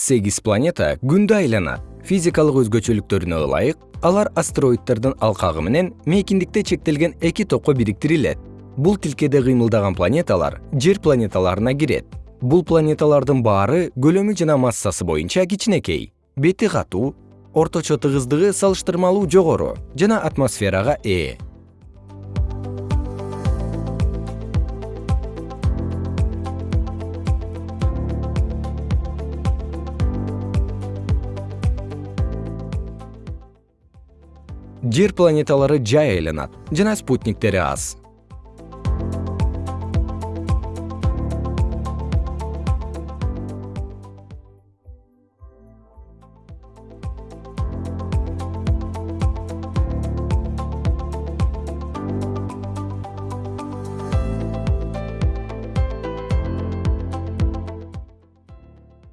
сегиз планета күндү айланат. Физикалык өзгөчөлүктөрүнө ылайык алар астероиддордун алкагы менен мейкиндикте чектелген эки топко бириктирилет. Бул тилкеде кыймылдаган планеталар жер планеталарына кирет. Бул планеталардын баары көлөмү жана массасы боюнча кичинекей. Бети катуу орточо тыгыздыгы салыштырмалуу жогору жана атмосферага ээ жер планеталары жай айланат жана спутниктери аз.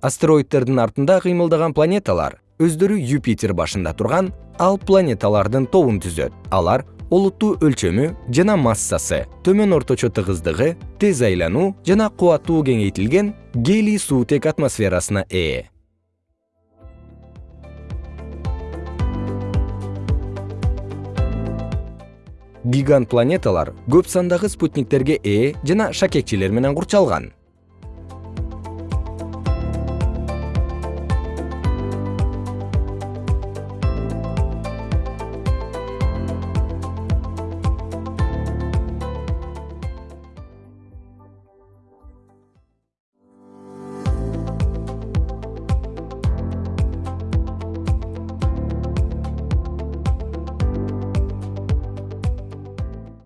Астероиддердин артында кыймылдаган планеталар өздөрү юпитер башында турган ал планеталардын тобун түзөт. Алар олуттуу өлчөмү жана массасы төмөн орточо тыгыздыгы тез айлануу жана кубаттуу кеңейтилген гелий суутек атмосферасына ээ. Гигант планеталар көп сандагы спутниктерге ээ жана шакекчелер менен курчалган